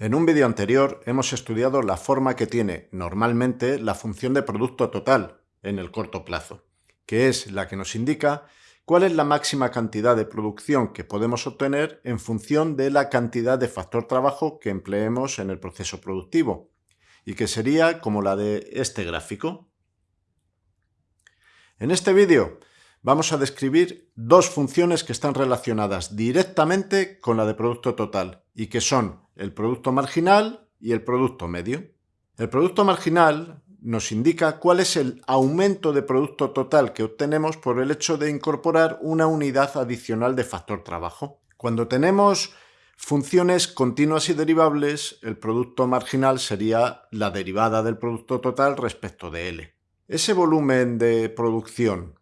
En un vídeo anterior hemos estudiado la forma que tiene normalmente la función de producto total en el corto plazo, que es la que nos indica cuál es la máxima cantidad de producción que podemos obtener en función de la cantidad de factor trabajo que empleemos en el proceso productivo, y que sería como la de este gráfico. En este vídeo vamos a describir dos funciones que están relacionadas directamente con la de producto total y que son el producto marginal y el producto medio. El producto marginal nos indica cuál es el aumento de producto total que obtenemos por el hecho de incorporar una unidad adicional de factor trabajo. Cuando tenemos funciones continuas y derivables, el producto marginal sería la derivada del producto total respecto de L. Ese volumen de producción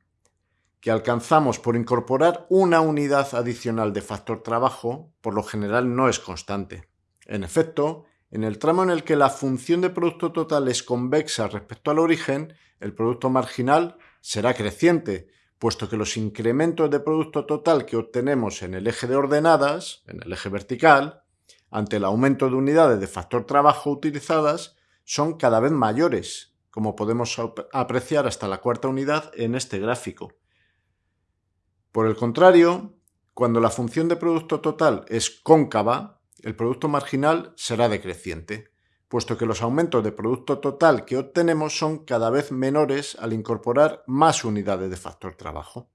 que alcanzamos por incorporar una unidad adicional de factor trabajo, por lo general no es constante. En efecto, en el tramo en el que la función de producto total es convexa respecto al origen, el producto marginal será creciente, puesto que los incrementos de producto total que obtenemos en el eje de ordenadas, en el eje vertical, ante el aumento de unidades de factor trabajo utilizadas, son cada vez mayores, como podemos apreciar hasta la cuarta unidad en este gráfico. Por el contrario, cuando la función de producto total es cóncava, el producto marginal será decreciente, puesto que los aumentos de producto total que obtenemos son cada vez menores al incorporar más unidades de factor trabajo.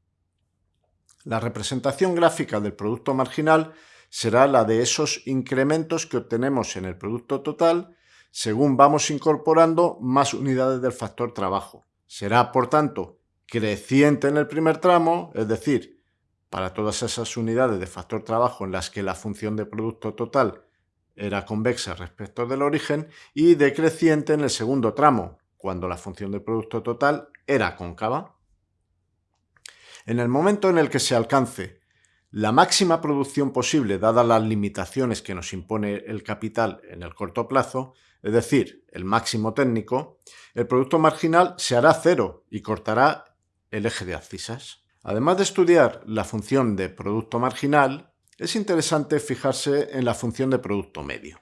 La representación gráfica del producto marginal será la de esos incrementos que obtenemos en el producto total según vamos incorporando más unidades del factor trabajo. Será, por tanto, creciente en el primer tramo, es decir, para todas esas unidades de factor trabajo en las que la función de producto total era convexa respecto del origen, y decreciente en el segundo tramo, cuando la función de producto total era cóncava. En el momento en el que se alcance la máxima producción posible dadas las limitaciones que nos impone el capital en el corto plazo, es decir, el máximo técnico, el producto marginal se hará cero y cortará el eje de abscisas. Además de estudiar la función de producto marginal, es interesante fijarse en la función de producto medio.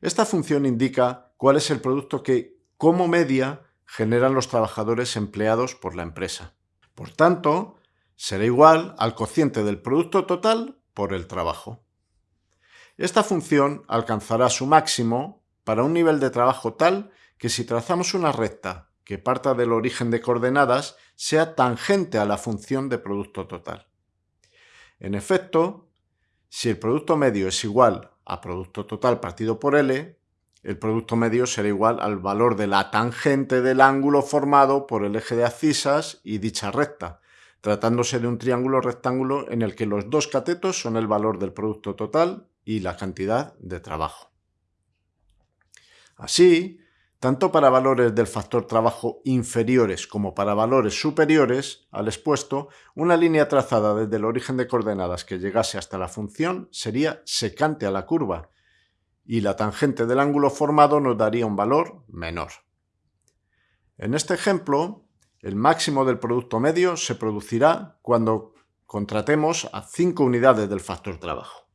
Esta función indica cuál es el producto que, como media, generan los trabajadores empleados por la empresa. Por tanto, será igual al cociente del producto total por el trabajo. Esta función alcanzará su máximo para un nivel de trabajo tal que si trazamos una recta que parta del origen de coordenadas sea tangente a la función de producto total. En efecto, si el producto medio es igual a producto total partido por L, el producto medio será igual al valor de la tangente del ángulo formado por el eje de abscisas y dicha recta, tratándose de un triángulo rectángulo en el que los dos catetos son el valor del producto total y la cantidad de trabajo. Así, tanto para valores del factor trabajo inferiores como para valores superiores al expuesto, una línea trazada desde el origen de coordenadas que llegase hasta la función sería secante a la curva, y la tangente del ángulo formado nos daría un valor menor. En este ejemplo, el máximo del producto medio se producirá cuando contratemos a 5 unidades del factor trabajo.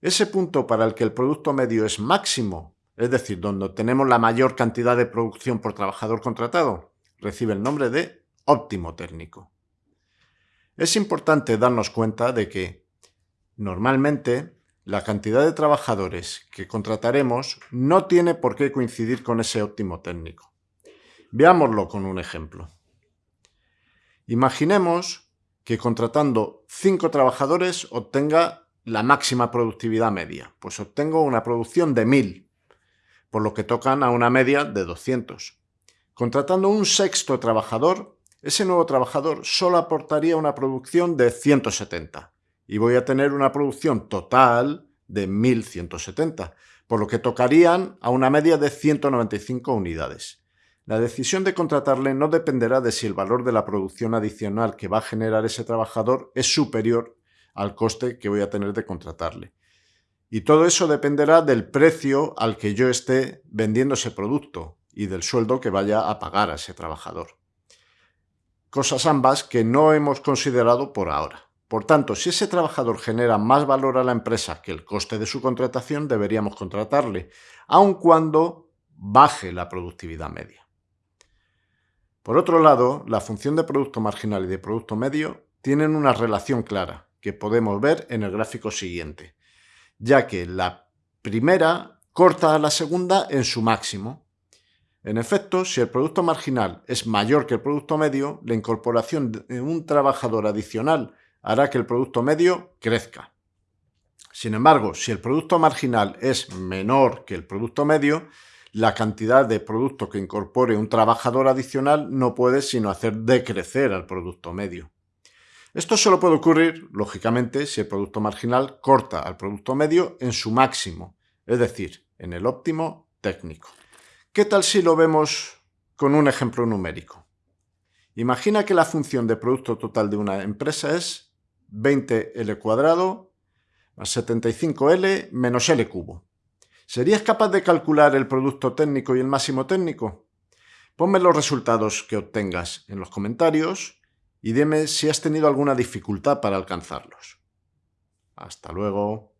Ese punto para el que el producto medio es máximo es decir, donde tenemos la mayor cantidad de producción por trabajador contratado, recibe el nombre de óptimo técnico. Es importante darnos cuenta de que, normalmente, la cantidad de trabajadores que contrataremos no tiene por qué coincidir con ese óptimo técnico. Veámoslo con un ejemplo. Imaginemos que contratando 5 trabajadores obtenga la máxima productividad media, pues obtengo una producción de 1000 por lo que tocan a una media de 200. Contratando un sexto trabajador, ese nuevo trabajador solo aportaría una producción de 170 y voy a tener una producción total de 1170, por lo que tocarían a una media de 195 unidades. La decisión de contratarle no dependerá de si el valor de la producción adicional que va a generar ese trabajador es superior al coste que voy a tener de contratarle. Y todo eso dependerá del precio al que yo esté vendiendo ese producto y del sueldo que vaya a pagar a ese trabajador. Cosas ambas que no hemos considerado por ahora. Por tanto, si ese trabajador genera más valor a la empresa que el coste de su contratación, deberíamos contratarle, aun cuando baje la productividad media. Por otro lado, la función de producto marginal y de producto medio tienen una relación clara, que podemos ver en el gráfico siguiente, ya que la primera corta a la segunda en su máximo. En efecto, si el producto marginal es mayor que el producto medio, la incorporación de un trabajador adicional hará que el producto medio crezca. Sin embargo, si el producto marginal es menor que el producto medio, la cantidad de producto que incorpore un trabajador adicional no puede sino hacer decrecer al producto medio. Esto solo puede ocurrir, lógicamente, si el producto marginal corta al producto medio en su máximo, es decir, en el óptimo técnico. ¿Qué tal si lo vemos con un ejemplo numérico? Imagina que la función de producto total de una empresa es 20L cuadrado más 75L menos L cubo. ¿Serías capaz de calcular el producto técnico y el máximo técnico? Ponme los resultados que obtengas en los comentarios y dime si has tenido alguna dificultad para alcanzarlos. Hasta luego.